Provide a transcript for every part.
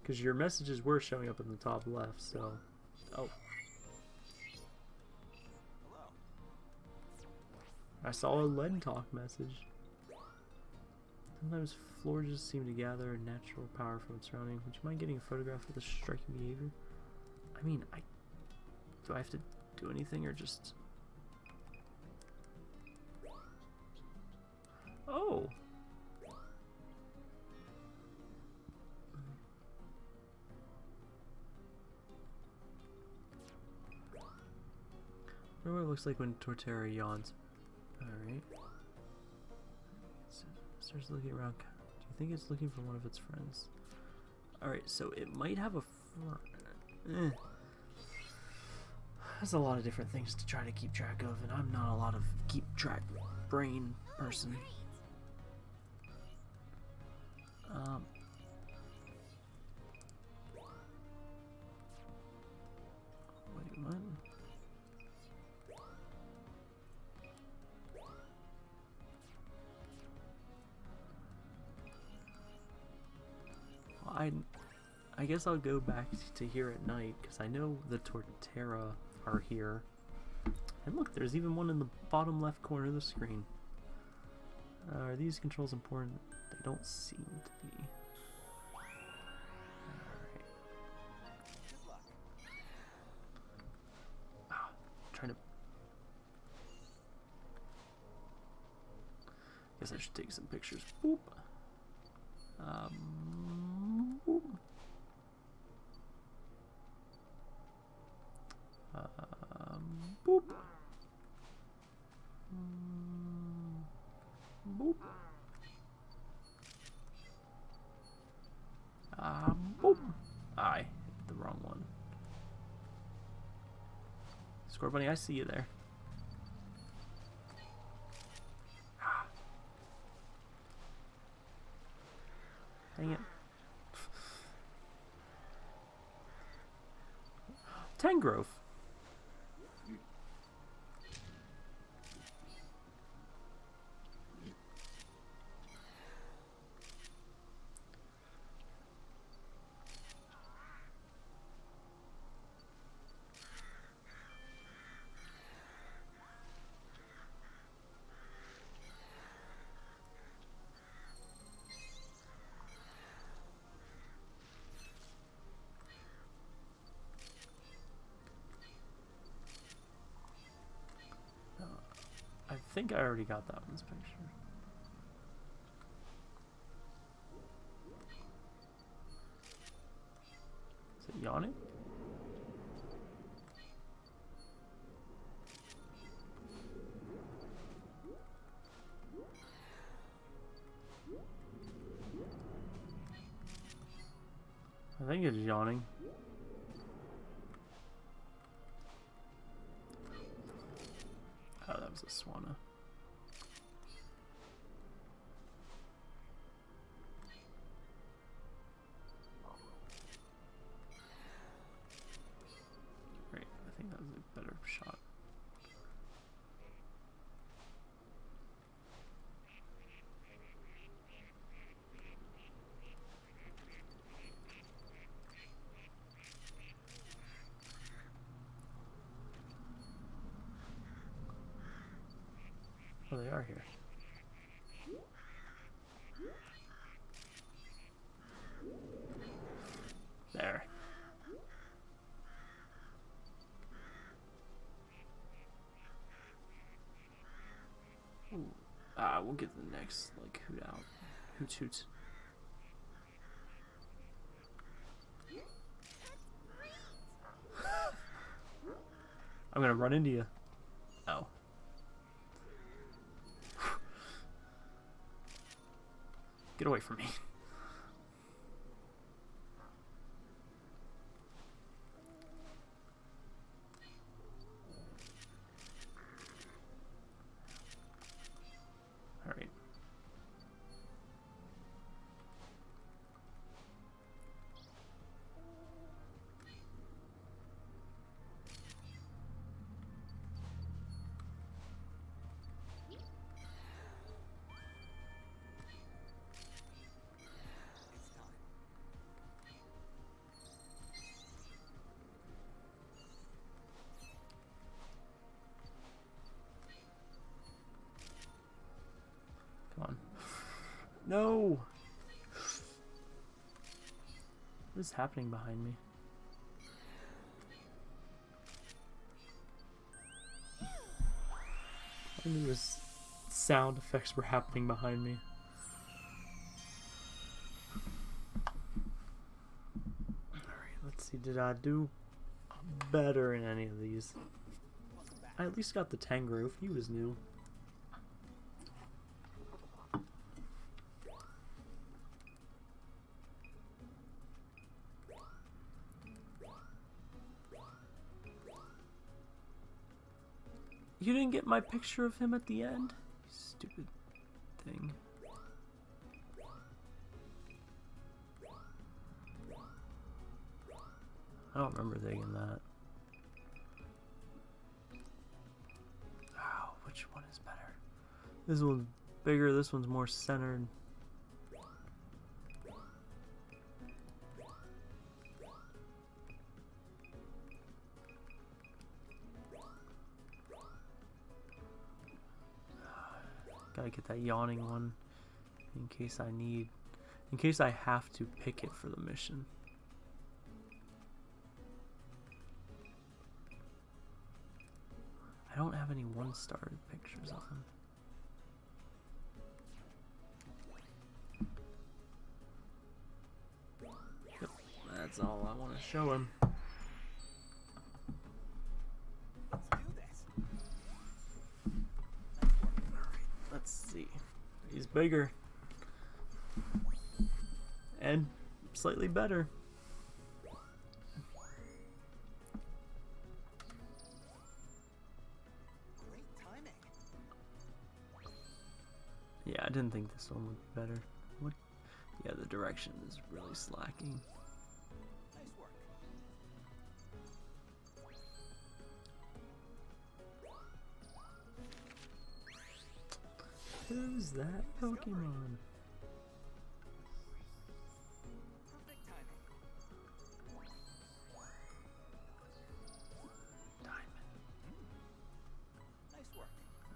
Because your messages were showing up in the top left, so... Oh. I saw a lead talk message. Sometimes floors just seem to gather natural power from its surrounding. Would you mind getting a photograph of this striking behavior? I mean, I... Do I have to do anything or just... Oh! What it looks like when Torterra yawns. Alright. Starts looking around. Do you think it's looking for one of its friends? Alright, so it might have a. Eh. There's a lot of different things to try to keep track of, and I'm not a lot of keep track brain person. Um, guess I'll go back to here at night because I know the Torterra are here. And look, there's even one in the bottom left corner of the screen. Uh, are these controls important? They don't seem to be. Ah, trying to... Guess I should take some pictures. Boop. Um, boop. Um, boop. Mm, boop. Ah, boop. I hit the wrong one. Scorbunny, I see you there. Ah. Dang it. Tangrowth. I think I already got that one's picture. Is it yawning? I think it's yawning. Oh, that was a Swanna. Great, I think that was a better shot. They are here. There. Ah, we'll get the next, like, hoot out. Hoot hoot. I'm gonna run into you. Oh. Get away from me. No! What is happening behind me? I knew his sound effects were happening behind me. Alright, let's see. Did I do better in any of these? I at least got the Tangrowth. He was new. My picture of him at the end? Stupid thing. I don't remember thinking that. Oh, which one is better? This one's bigger, this one's more centered. That yawning one in case I need, in case I have to pick it for the mission. I don't have any one-star pictures of him. Yep, that's all I want to show him. He's bigger. And slightly better. Yeah, I didn't think this one would be better. What? Yeah, the direction is really slacking. Who's that Pokemon? Hmm.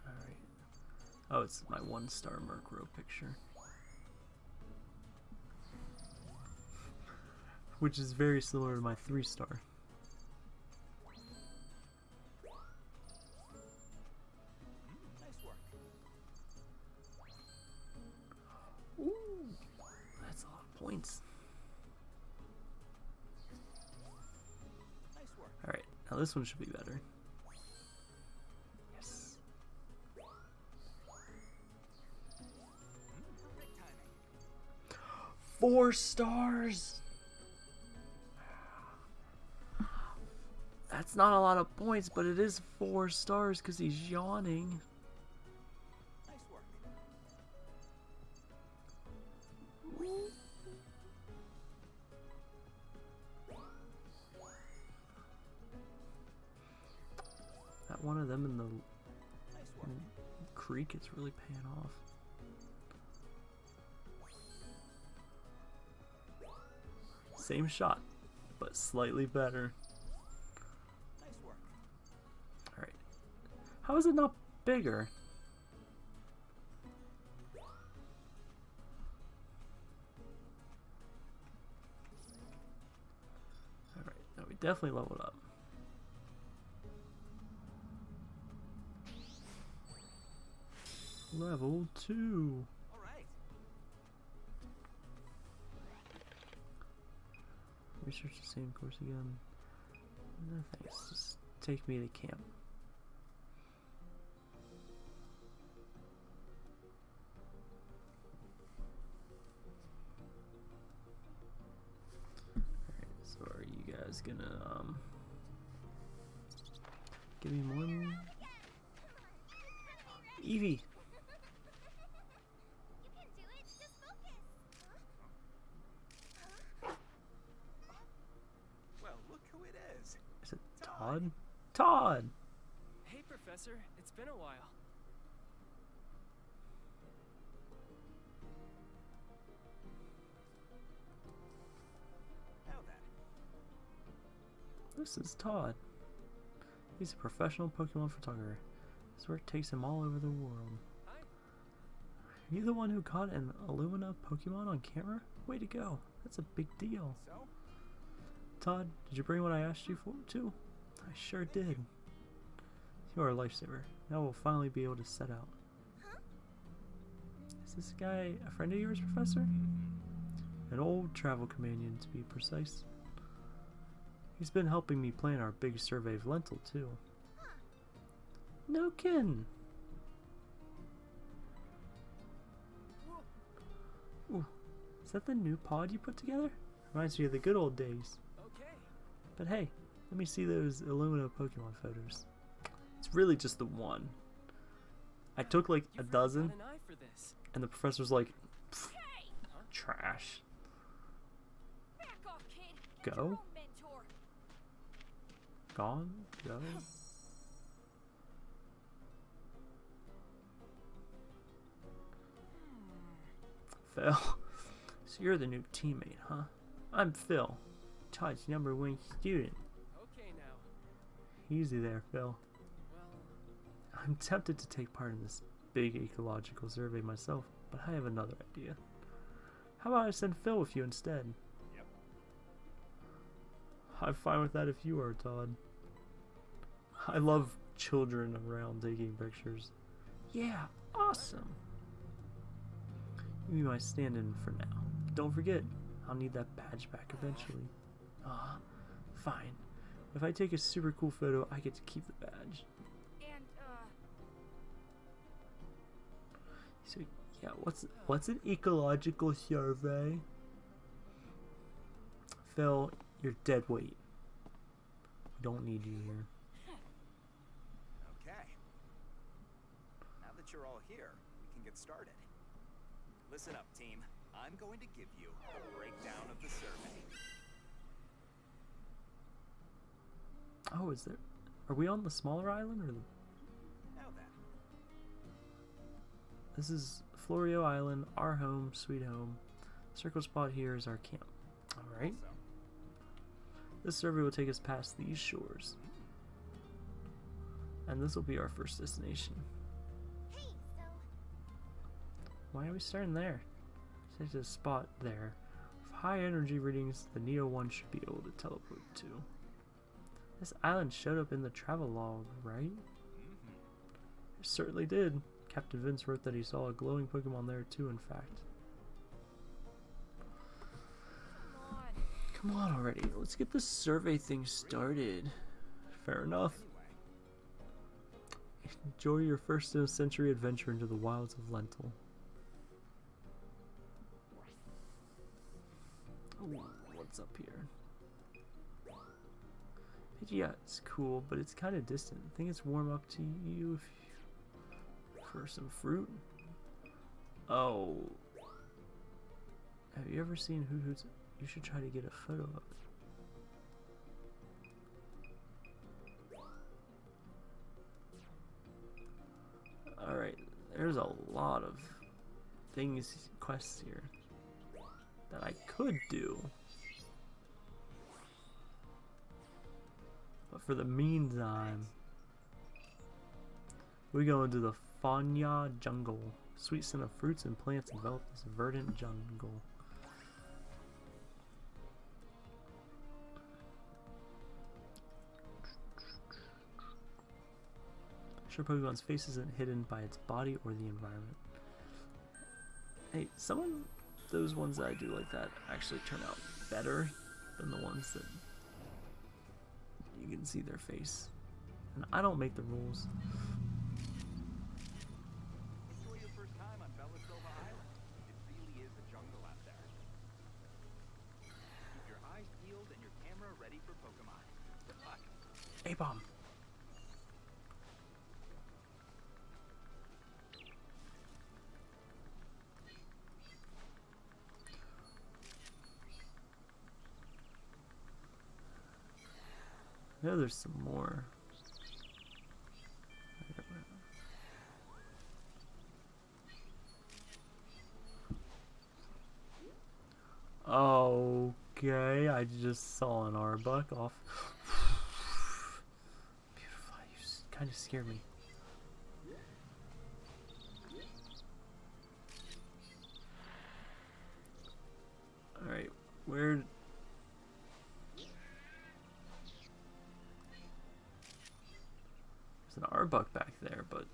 Alright. Oh, it's my one star Murkrow picture. Which is very similar to my three this one should be better. Yes. Four stars! That's not a lot of points, but it is four stars because he's yawning. Is really paying off. Same shot, but slightly better. Alright. How is it not bigger? Alright, now we definitely leveled up. Level 2. Research the same course again. No thanks, just take me to camp. Alright, so are you guys gonna, um, give me one? This is Todd. He's a professional Pokemon photographer. His work takes him all over the world. Hi. You the one who caught an Illumina Pokemon on camera? Way to go. That's a big deal. So, Todd, did you bring what I asked you for too? I sure did. You are a lifesaver. Now we'll finally be able to set out. Is this guy a friend of yours, Professor? An old travel companion, to be precise. He's been helping me plan our big survey of Lental, too. No kin! Ooh, is that the new pod you put together? Reminds me of the good old days. But hey, let me see those Illumina Pokemon photos. It's really just the one. I took like a dozen, got an eye for this. and the professor's like, trash. Back off, kid. Go? Your own mentor. Gone? Go? Phil. So you're the new teammate, huh? I'm Phil, Todd's number one student. Okay now. Easy there, Phil. Well, I'm tempted to take part in this big ecological survey myself, but I have another idea. How about I send Phil with you instead? Yep. I'm fine with that if you are, Todd. I love children around taking pictures. Yeah, awesome. You be my stand-in for now. Don't forget, I'll need that badge back eventually. Ah, fine. If I take a super cool photo, I get to keep the badge. And, uh, So yeah, what's what's an ecological survey? Phil, you're dead weight. We don't need you here. okay. Now that you're all here, we can get started. Listen up, team. I'm going to give you a breakdown of the survey. Oh, is there? Are we on the smaller island or the? Now then, This is Florio Island, our home, sweet home. Circle spot here is our camp. All right. so, This survey will take us past these shores, and this will be our first destination. Why are we starting there? Such a spot there. With high energy readings, the NEO-ONE should be able to teleport to. This island showed up in the travel log, right? Mm-hmm. It certainly did. Captain Vince wrote that he saw a glowing Pokemon there too, in fact. come on. Come on already, let's get this survey thing started. Fair enough. Enjoy your first in a century adventure into the wilds of Lental. What's up here? Pidgeot's cool, but it's kind of distant. I think it's warm up to you, for some fruit? Oh. Have you ever seen Hoothoot's? You should try to get a photo of it. Alright, there's a lot of things, quests here that I could do. But for the meantime, we go into the Founja jungle. Sweet scent of fruits and plants envelop this verdant jungle. Sure Pokemon's face isn't hidden by its body or the environment. Hey, some of those ones that I do like that actually turn out better than the ones that you can see their face. And I don't make the rules. there's some more. Okay, I just saw an Arbok off. Beautiful, you kind of scare me. Alright, where There's an Arbok back there, but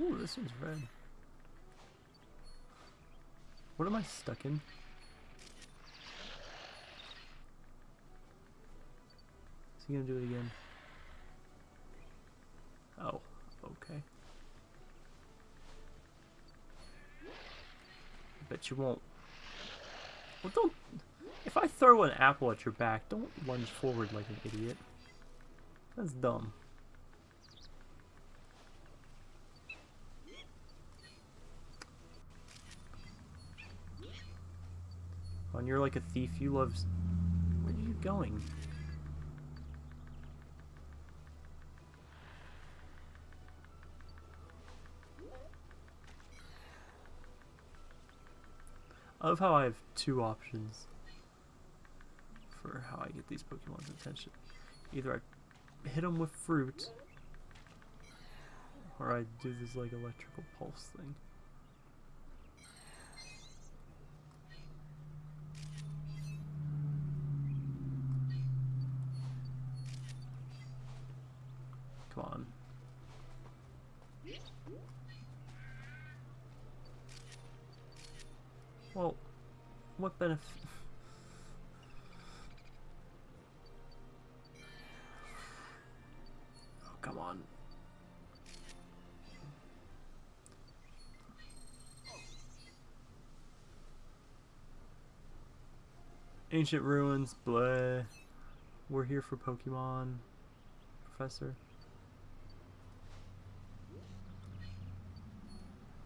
Ooh, this one's red. What am I stuck in? Is he gonna do it again? Oh, okay. Bet you won't. Well, don't. If I throw an apple at your back, don't lunge forward like an idiot. That's dumb. When you're like a thief, you love. Where are you going? I love how I have two options for how I get these Pokemon's attention. Either I hit them with fruit, or I do this like electrical pulse thing. Come on. Well, what benefit? Oh, come on. Ancient ruins, blah. We're here for Pokemon, Professor.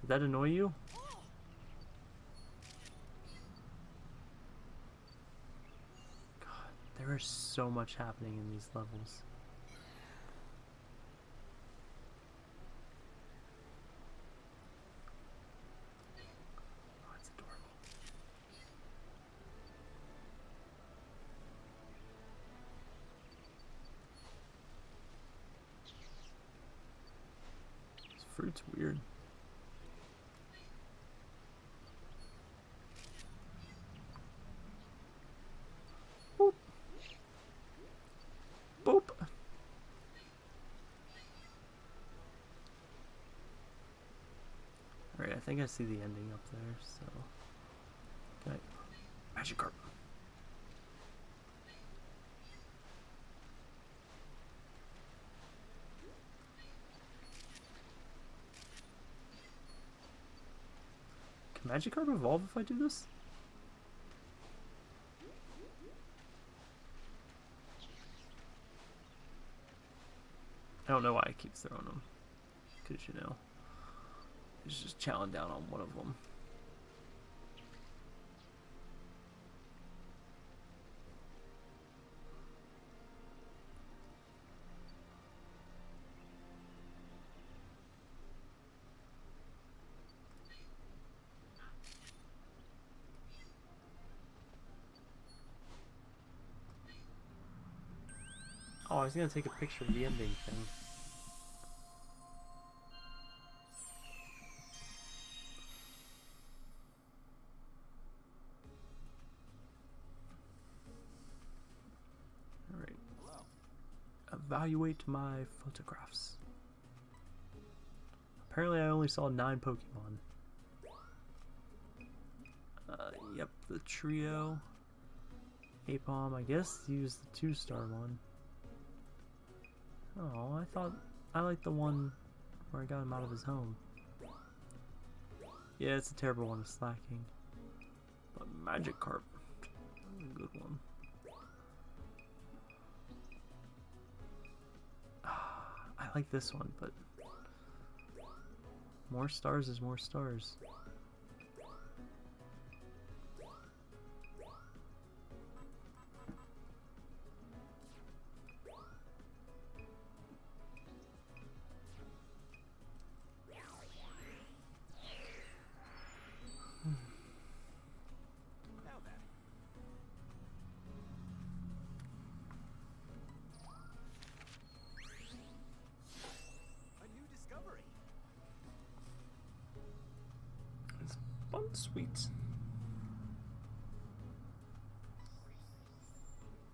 Did that annoy you? There is so much happening in these levels. Oh, it's adorable. This fruit's weird. Boop. Boop. Alright, I think I see the ending up there, so. I. Magikarp. Can Magikarp evolve if I do this? I don't know why I keep throwing them. Because, you know, he's just chowing down on one of them. Oh, I was gonna take a picture of the ending thing. Evaluate my photographs. Apparently I only saw nine Pokemon. Uh, yep, the trio. Aipom, I guess use the two-star one. Oh, I thought I liked the one where I got him out of his home. Yeah, it's a terrible one, it's slacking. But Magikarp, a good one. I like this one, but more stars is more stars. Sweet.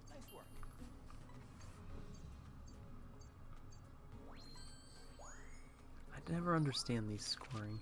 Nice work. I never understand these scoring.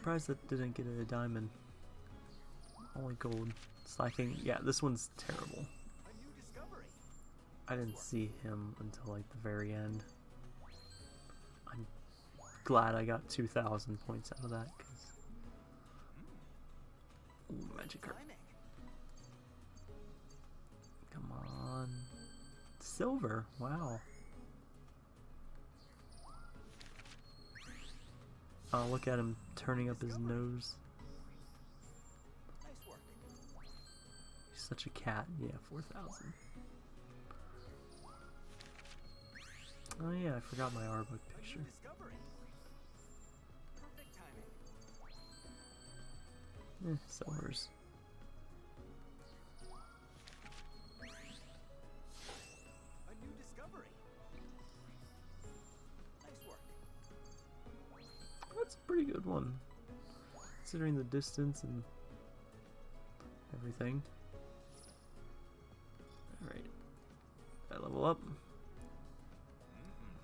Surprised that didn't get a diamond. Only gold. Slakoth. Yeah, this one's terrible. I didn't see him until like the very end. I'm glad I got 2,000 points out of that. Cause... Ooh, Magikarp. Come on. Silver. Wow. Oh, look at him turning up his nose. He's such a cat. Yeah, 4,000. Oh yeah, I forgot my Arbok picture. Eh. That's a pretty good one. Considering the distance and everything. Alright. I level up.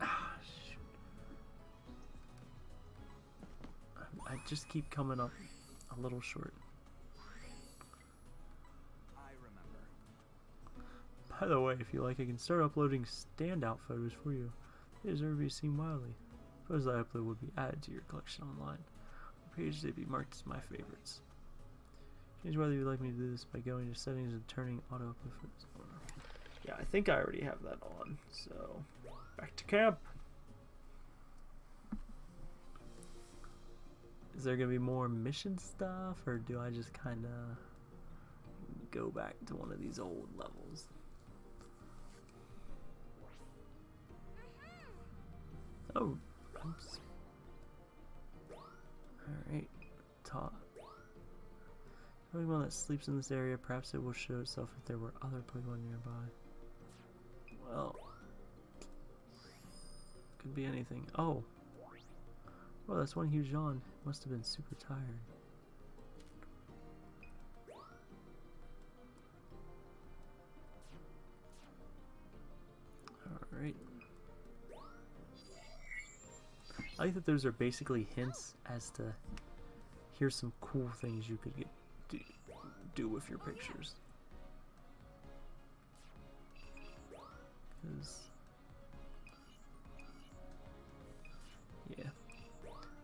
Ah, shoot. I, I just keep coming up a little short. By the way, if you like, I can start uploading standout photos for you. They deserve to be seen widely. Photos I upload will be added to your collection online. On page they'd be marked as my favorites. Change whether you'd like me to do this by going to settings and turning auto upload photos on. Yeah, I think I already have that on, so back to camp. Is there gonna be more mission stuff, or do I just kind of go back to one of these old levels? Oh, oops. Alright, top. Pokemon that sleeps in this area, perhaps it will show itself if there were other Pokemon nearby. Well, could be anything. Oh, well, that's one huge yawn. Must have been super tired. Alright. I like that those are basically hints as to here's some cool things you could get do, do with your pictures. yeah,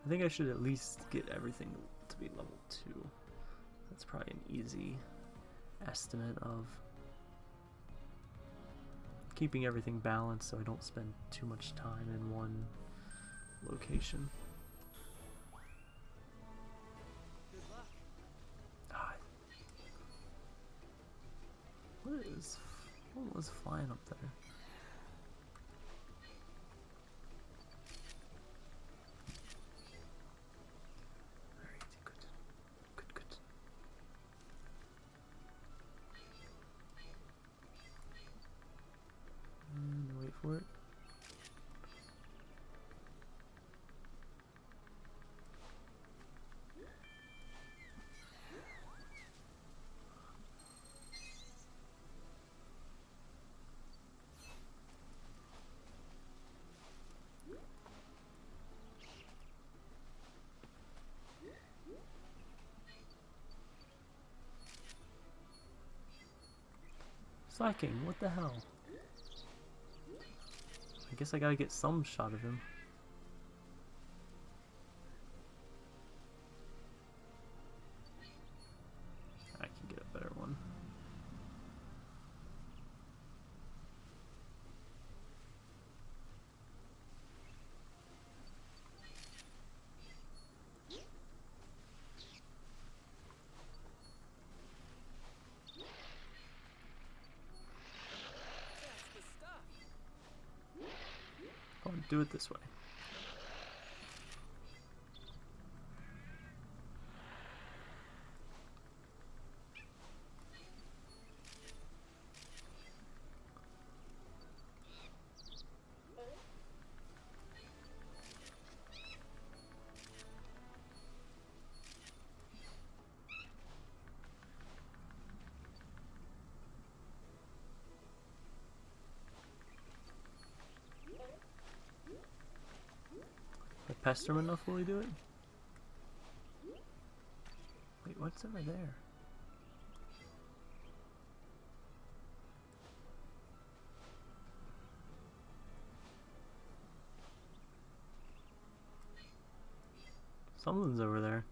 I think I should at least get everything to be level two. That's probably an easy estimate of keeping everything balanced so I don't spend too much time in one location. Ah. What is what was flying up there? Alright, good. Good, good. And wait for it. Slakoth, what the hell? I guess I gotta get some shot of him. I can get a better one. Do it this way. Pester him enough, will he do it? Wait, what's over there? Something's over there.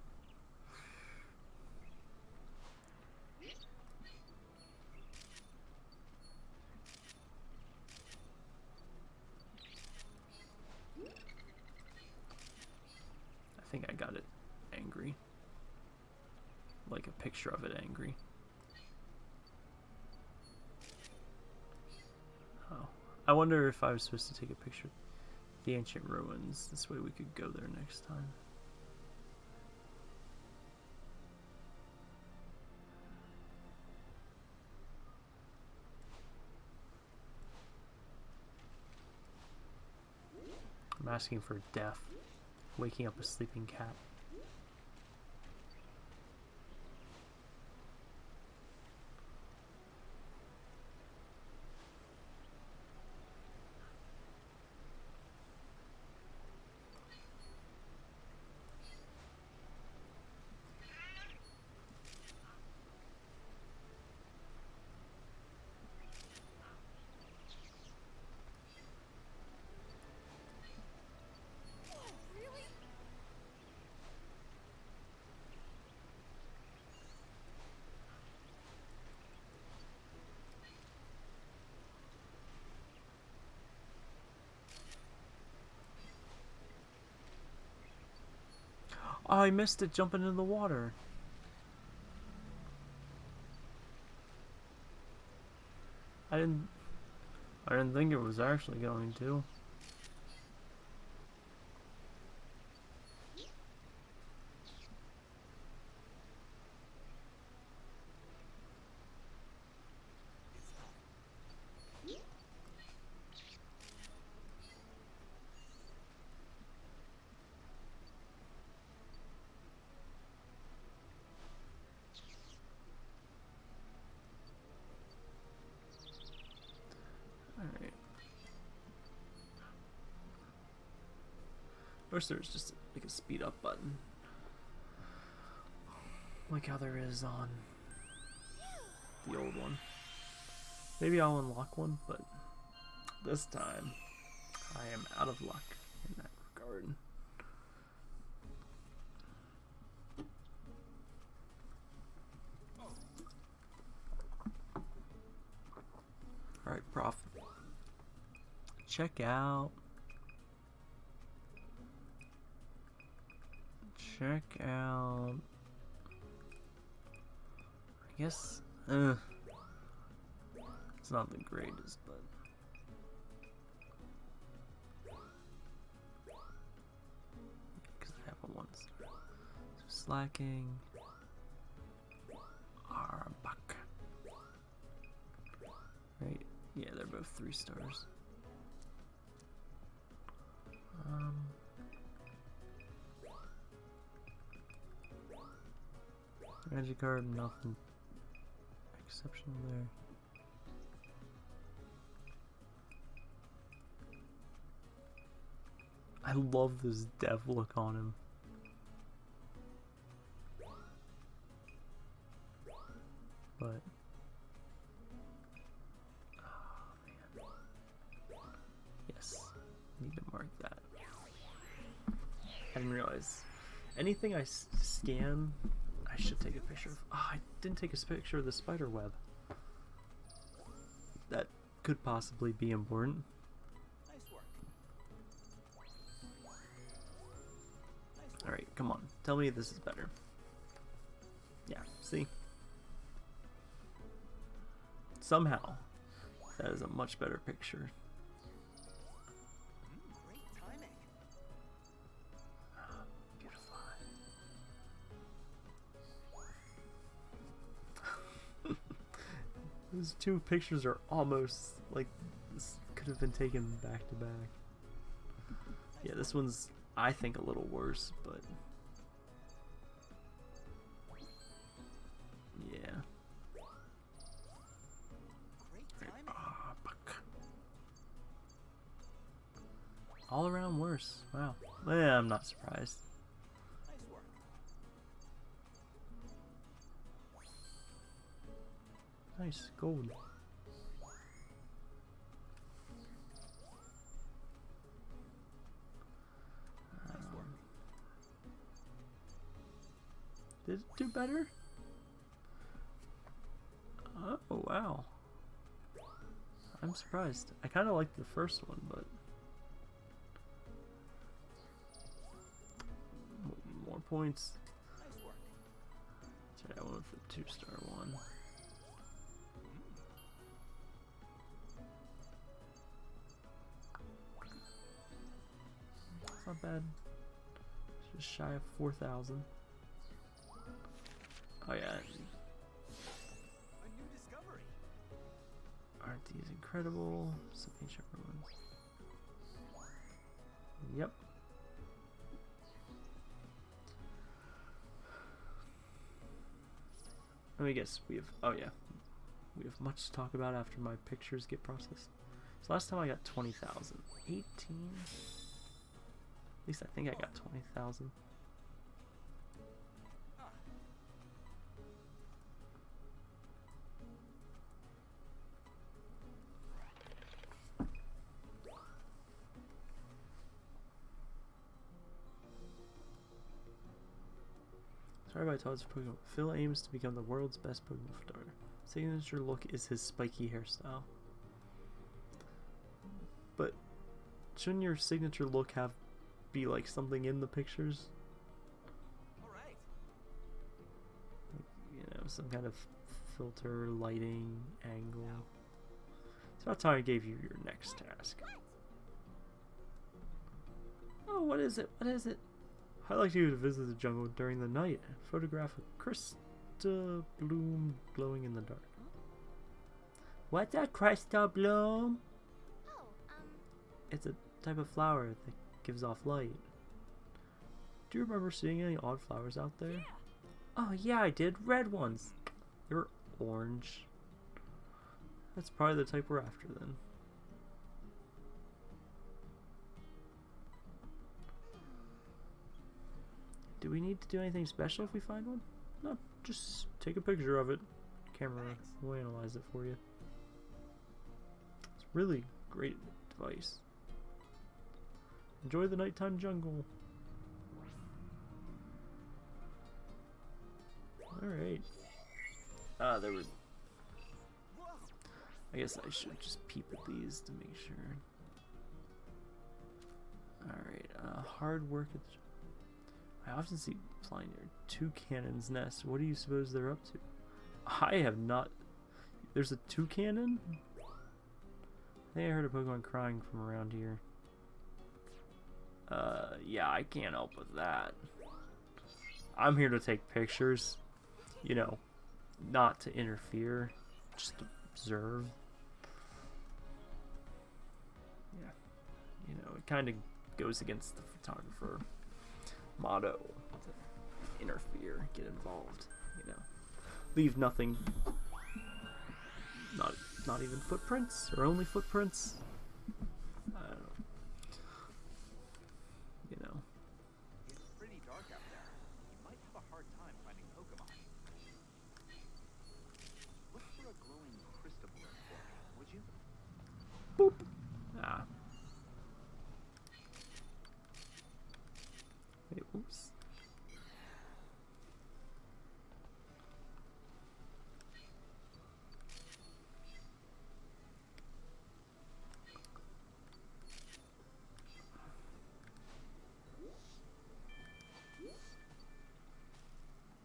I think I got it angry. Like a picture of it angry. Oh. I wonder if I was supposed to take a picture of the ancient ruins. This way we could go there next time. I'm asking for death. Waking up a sleeping cat. Really? Oh, I missed it jumping into the water. I didn't I didn't think it was actually going to. Alright. Wish there was just like a speed up button. Like how there is on the old one. Maybe I'll unlock one, but this time I am out of luck in that regard. Alright, prof. Check out. Check out. I guess. Uh, it's not the greatest, but. Because I have a one. So slacking. Arbok. Right? Yeah, they're both three stars. Um. Magikarp, nothing exceptional there. I love this dev look on him. But ah, man. Yes, need to mark that. I didn't realize anything I scan, should take a picture of. Ah, I didn't take a picture of the spider web. That could possibly be important. Nice work. All right, come on, tell me this is better. Yeah, see. Somehow, that is a much better picture. Those two pictures are almost like this could have been taken back to back. Yeah, this one's I think a little worse, but yeah. Ah. All around worse. Wow. Yeah, I'm not surprised. Nice gold. Um, did it do better? Oh wow. I'm surprised. I kind of liked the first one, but more points. Sorry, I went for the two star one. It's not bad. It's just shy of 4,000. Oh yeah. Aren't these incredible? Some ancient ruins. Yep. Let me guess, we have, oh yeah, we have much to talk about after my pictures get processed. So last time I got 20,000. 18? Least I think I got twenty thousand. Sorry by Todd's Pokemon. Phil aims to become the world's best Pokemon photographer. Signature look is his spiky hairstyle. But shouldn't your signature look have be like something in the pictures? All right. You know, some kind of filter, lighting, angle. It's about time I gave you your next task. Oh, what is it? What is it? I'd like you to visit the jungle during the night and photograph a crystal bloom glowing in the dark. What's a crystal bloom? Oh, um, It's a type of flower that gives off light. Do you remember seeing any odd flowers out there? yeah. Oh yeah, I did. Red ones. They were orange. That's probably the type we're after then. Do we need to do anything special if we find one? No, just take a picture of it. Camera Thanks. will analyze it for you. It's really great device. Enjoy the nighttime jungle. Alright. Ah, there. Whoa. I guess I should just peep at these to make sure. Alright, uh, hard work at the. I often see flying near Toucannons' nest. What do you suppose they're up to? I have not. There's a toucan? I think I heard a Pokemon crying from around here. Uh, yeah, I can't help with that. I'm here to take pictures. You know, not to interfere, just observe. Yeah, you know, it kind of goes against the photographer motto to interfere, get involved. You know, leave nothing. Not, not even footprints, or only footprints. I don't know. You know. It's pretty dark out there. You might have a hard time finding Pokemon. Look for a glowing crystal bloom for me, would you? Boop. Ah. Wait, oops.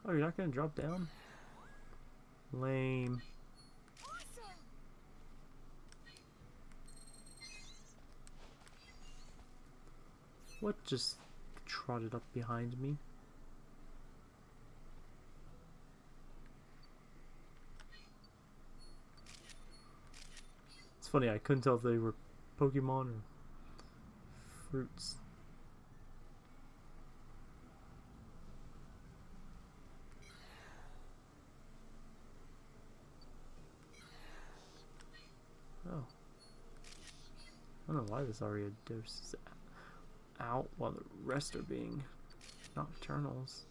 Oh, you're not gonna drop down? Lame. What just trotted up behind me? It's funny, I couldn't tell if they were Pokemon or fruits. Oh. I don't know why this Ariados is out while the rest are being nocturnals.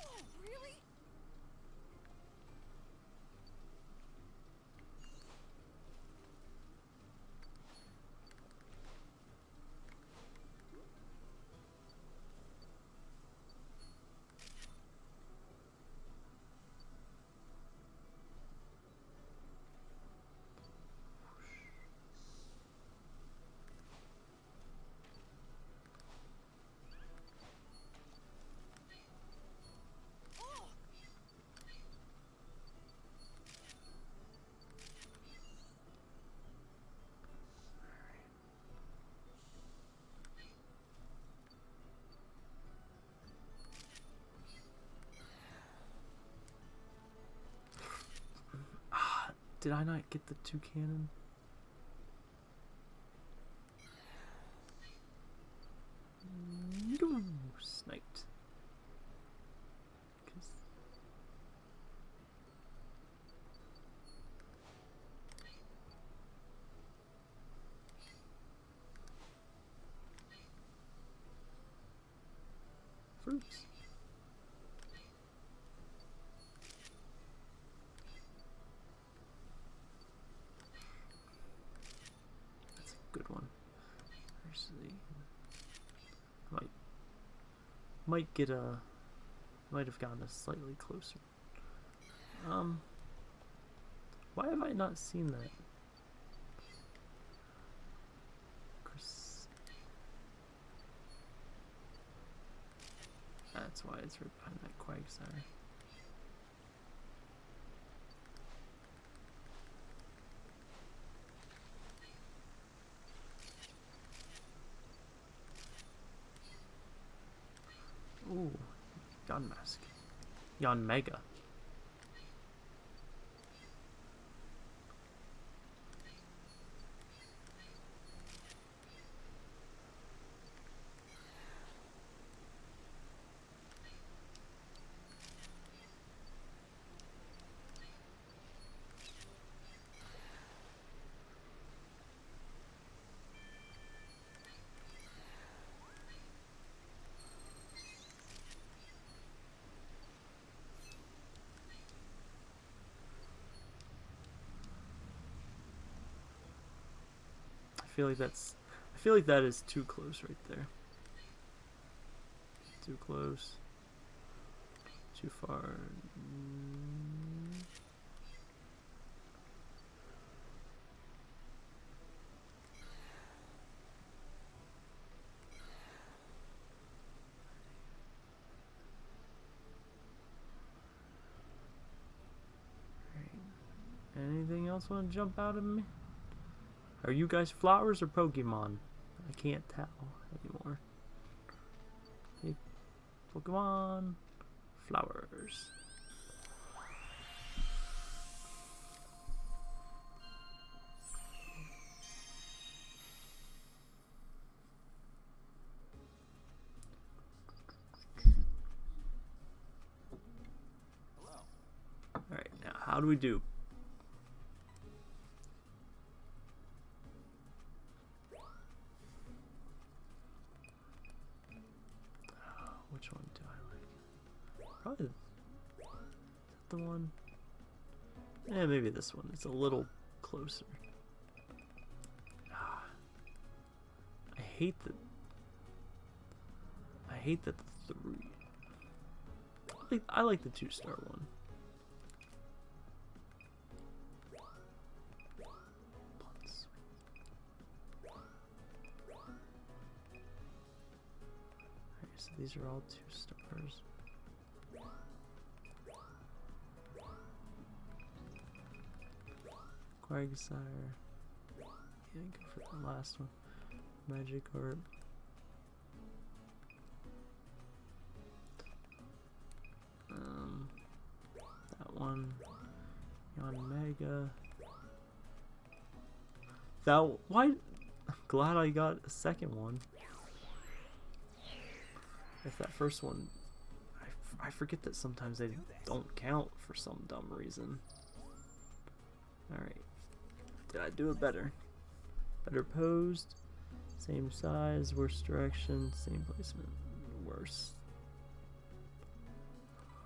Oh, really? Oh, Did I not get the two cannon? No, sniped. 'Cause- Fruits. That's a good one. Actually, might might get a might have gotten us slightly closer. Um, why have I not seen that? Chris. That's why it's right behind that Quagsire. Ooh, Yon Mask. Yanmega. Feel like that's. I feel like that is too close right there. Too close. Too far. Anything else want to jump out of me? Are you guys flowers or Pokemon? I can't tell anymore. Hey, Pokemon, flowers. Hello. Alright, now how do we do? This one. It's a little closer. Ah. I hate that. I hate that the three. I like, I like the two star one. These are all two stars. Quagsire. Yeah, go for the last one. Magikarp. Um, that one. Yanmega. That why? I'm glad I got a second one. If that first one, I, forget that sometimes they don't count for some dumb reason. All right, did I do it better? Better posed, same size, worse direction, same placement, worse.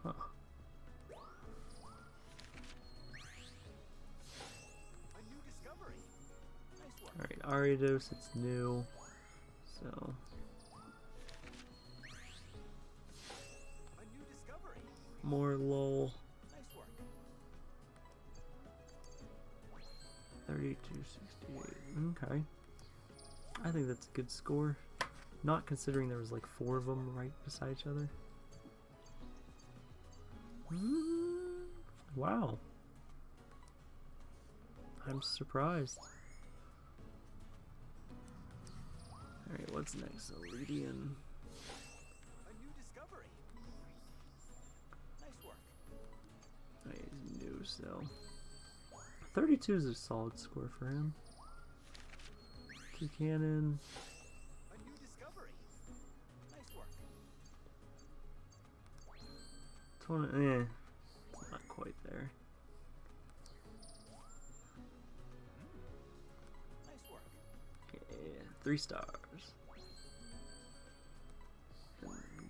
Huh. Alright, Ariados, it's new. So, more lol. 3268. Okay. I think that's a good score. Not considering there was like four of them right beside each other. Wow. I'm surprised. Alright, what's next? Eledian. A new discovery. Nice work. He's new, so. 32 is a solid score for him. Two cannon. 20, eh. Not quite there. Yeah, three stars.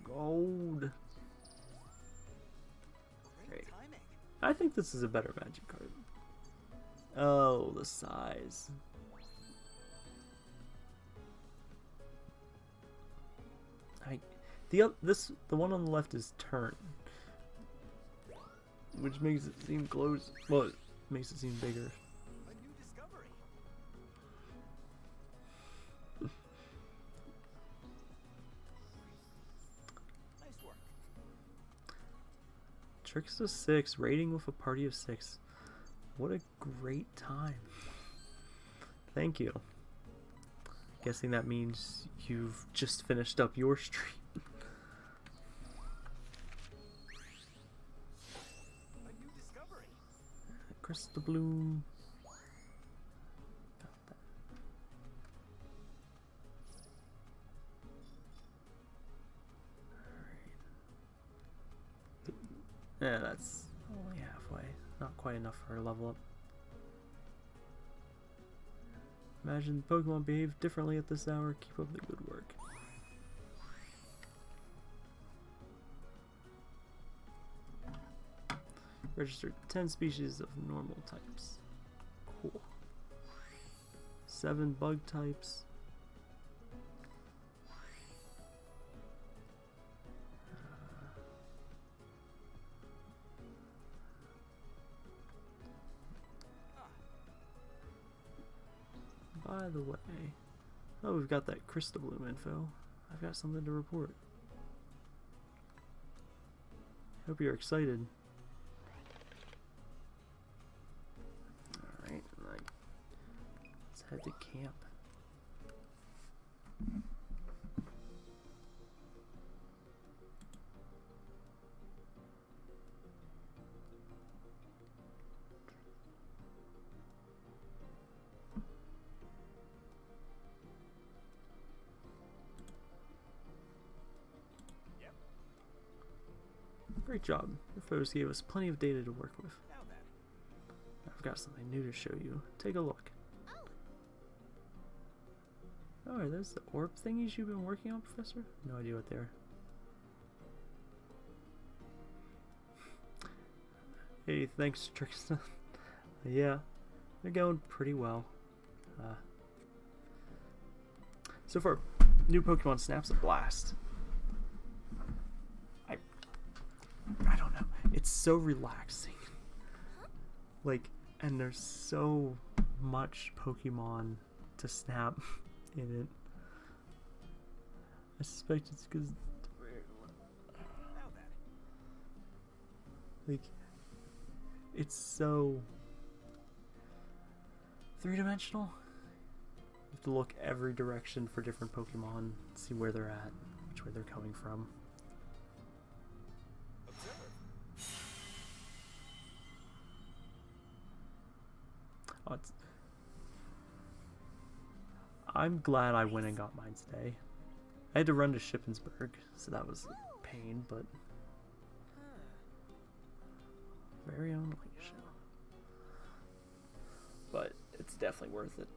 Gold. Great. I think this is a better Magikarp. Oh, the size. I, the this the one on the left is turn, which makes it seem close. Well, it makes it seem bigger. A new discovery. nice work. Tricks to six, rating with a party of six. What a great time. Thank you. Guessing that means you've just finished up your stream. A new discovery. Crystal Bloom. Got that. Alright. Yeah, that's. Not quite enough for a level up. Imagine Pokemon behave differently at this hour. Keep up the good work. Registered 10 species of normal types. Cool. 7 bug types. The way, oh, we've got that Crystal Bloom info. I've got something to report. Hope you're excited. Alright, let's head to camp. Job. Your photos gave us plenty of data to work with. I've got something new to show you. Take a look. Oh, are those the orb thingies you've been working on, Professor? No idea what they are. Hey, thanks, Trickston. yeah, they're going pretty well. Uh, so far, new Pokemon Snap's a blast. I, I don't know. It's so relaxing. Like, and there's so much Pokemon to snap in it. I suspect it's because, like, it's so three dimensional. You have to look every direction for different Pokemon, see where they're at, which way they're coming from. Oh. I'm glad I went and got mine today. I had to run to Shippensburg, so that was a pain, but very own. But it's definitely worth it.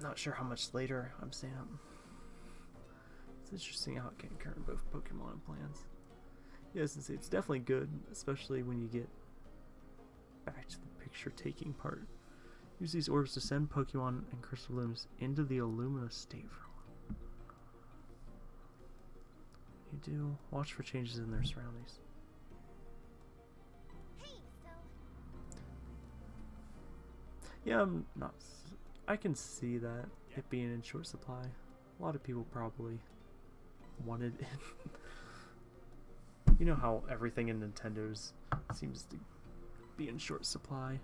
Not sure how much later I'm staying up. It's interesting how it can occur in both Pokemon and plants. Yes, and it's definitely good, especially when you get back to the picture taking part. Use these orbs to send Pokemon and Crystal Blooms into the Illumina state for. You do watch for changes in their surroundings. Yeah, I'm not. I can see that it being in short supply. A lot of people probably wanted it. you know how everything in Nintendo's seems to be in short supply.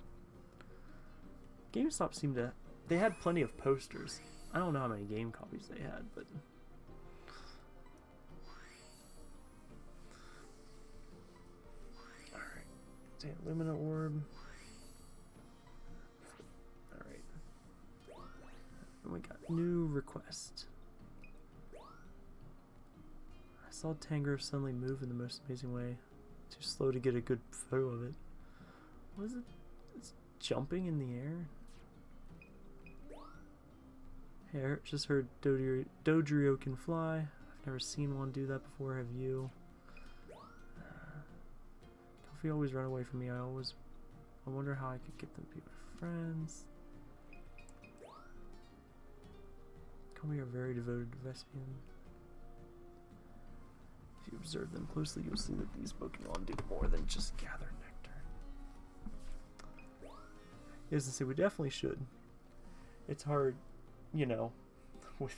GameStop seemed to. They had plenty of posters. I don't know how many game copies they had, but. Alright. Say Lumina Orb. Alright. And we got new request. I saw Tangrowth suddenly move in the most amazing way. Too slow to get a good photo of it. What is it? It's jumping in the air? Hey, I just heard Dodrio, can fly. I've never seen one do that before, have you? Uh, Combee always run away from me. I always I wonder how I could get them to be my friends. Combee are very devoted to Vespiquen. If you observe them closely, you'll see that these Pokemon do more than just gather nectar. Yes, to say we definitely should. It's hard, you know, with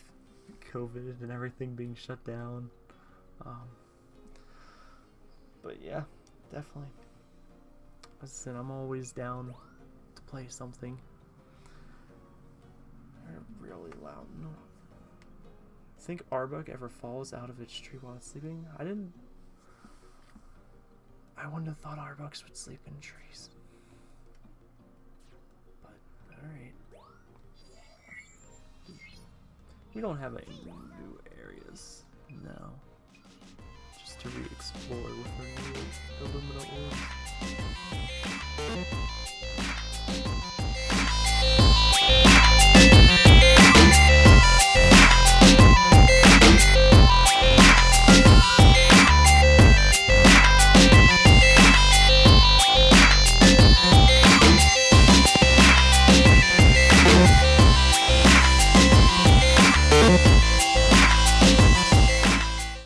COVID and everything being shut down. Um, but yeah, definitely. As I said, I'm always down to play something. Really loud. No. Think Arbok ever falls out of its tree while it's sleeping? I didn't. I wouldn't have thought Arboks would sleep in trees. But, alright. We don't have any new areas now. Just to re-explore with our new Illumina